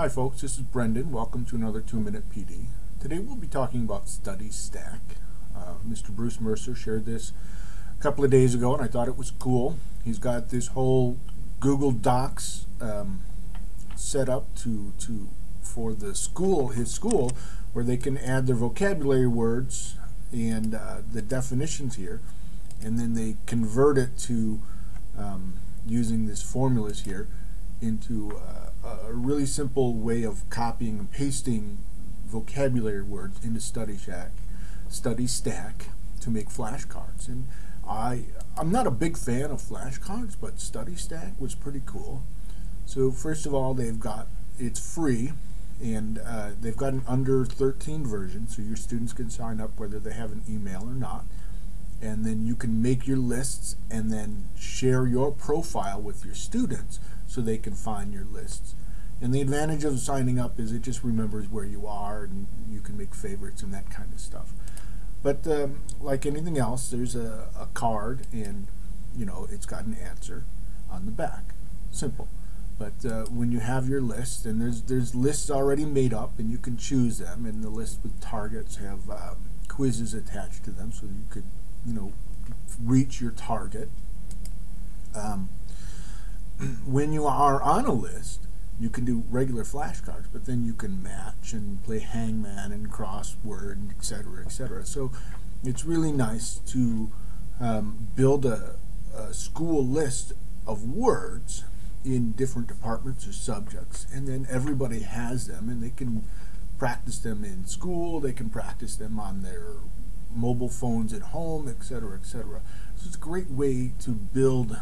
Hi folks, this is Brendan. Welcome to another 2-Minute PD. Today we'll be talking about Study Stack. Uh, Mr. Bruce Mercer shared this a couple of days ago and I thought it was cool. He's got this whole Google Docs um, set up to, to for the school, his school, where they can add their vocabulary words and uh, the definitions here and then they convert it to um, using these formulas here into uh, a really simple way of copying and pasting vocabulary words into Study Stack, Study Stack to make flashcards. And I, I'm not a big fan of flashcards, but Study Stack was pretty cool. So first of all, they've got, it's free, and uh, they've got an under 13 version, so your students can sign up whether they have an email or not and then you can make your lists and then share your profile with your students so they can find your lists. And the advantage of signing up is it just remembers where you are and you can make favorites and that kind of stuff. But um, like anything else, there's a, a card and you know it's got an answer on the back. Simple. But uh, when you have your list, and there's there's lists already made up, and you can choose them, and the list with targets have um, quizzes attached to them, so you could you know, reach your target. Um, when you are on a list, you can do regular flashcards, but then you can match and play hangman and crossword, etc., etc. So it's really nice to um, build a, a school list of words in different departments or subjects, and then everybody has them, and they can practice them in school. They can practice them on their mobile phones at home, etc., etc. So it's a great way to build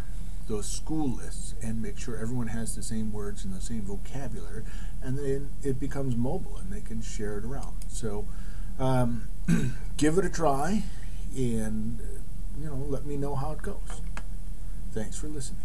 those school lists and make sure everyone has the same words and the same vocabulary, and then it becomes mobile and they can share it around. So um, give it a try, and you know, let me know how it goes. Thanks for listening.